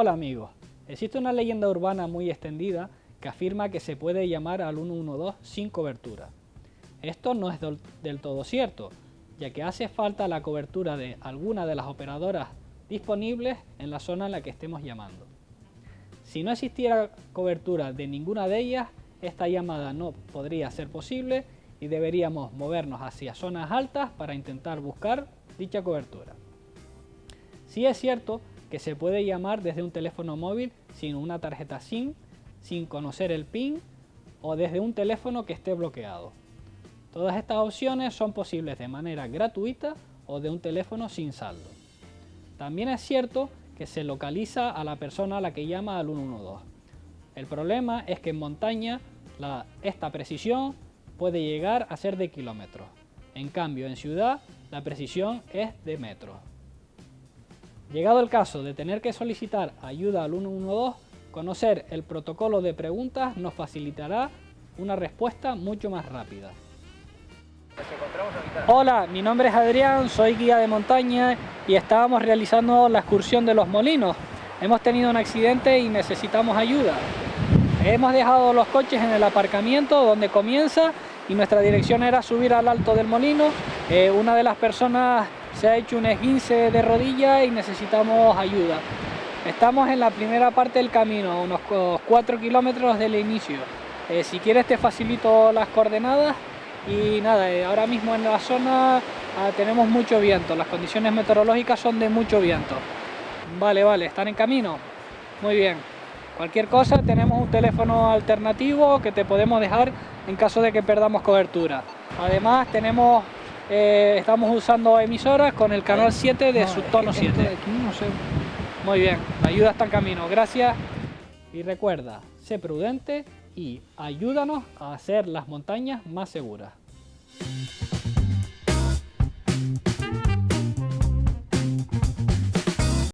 Hola amigos, existe una leyenda urbana muy extendida que afirma que se puede llamar al 112 sin cobertura. Esto no es del todo cierto, ya que hace falta la cobertura de alguna de las operadoras disponibles en la zona en la que estemos llamando. Si no existiera cobertura de ninguna de ellas, esta llamada no podría ser posible y deberíamos movernos hacia zonas altas para intentar buscar dicha cobertura. Si es cierto que se puede llamar desde un teléfono móvil sin una tarjeta SIM, sin conocer el PIN o desde un teléfono que esté bloqueado. Todas estas opciones son posibles de manera gratuita o de un teléfono sin saldo. También es cierto que se localiza a la persona a la que llama al 112. El problema es que en montaña esta precisión puede llegar a ser de kilómetros. En cambio, en ciudad la precisión es de metros. Llegado el caso de tener que solicitar ayuda al 112, conocer el protocolo de preguntas nos facilitará una respuesta mucho más rápida. Hola, mi nombre es Adrián, soy guía de montaña y estábamos realizando la excursión de los molinos. Hemos tenido un accidente y necesitamos ayuda. Hemos dejado los coches en el aparcamiento donde comienza y nuestra dirección era subir al alto del molino. Eh, una de las personas se ha hecho un esguince de rodilla y necesitamos ayuda. Estamos en la primera parte del camino, unos 4 kilómetros del inicio. Eh, si quieres te facilito las coordenadas y nada, eh, ahora mismo en la zona ah, tenemos mucho viento, las condiciones meteorológicas son de mucho viento. Vale, vale, ¿están en camino? Muy bien. Cualquier cosa tenemos un teléfono alternativo que te podemos dejar en caso de que perdamos cobertura. Además tenemos eh, estamos usando emisoras con el canal 7 de subtono 7. Muy bien, la ayuda está en camino, gracias. Y recuerda, sé prudente y ayúdanos a hacer las montañas más seguras.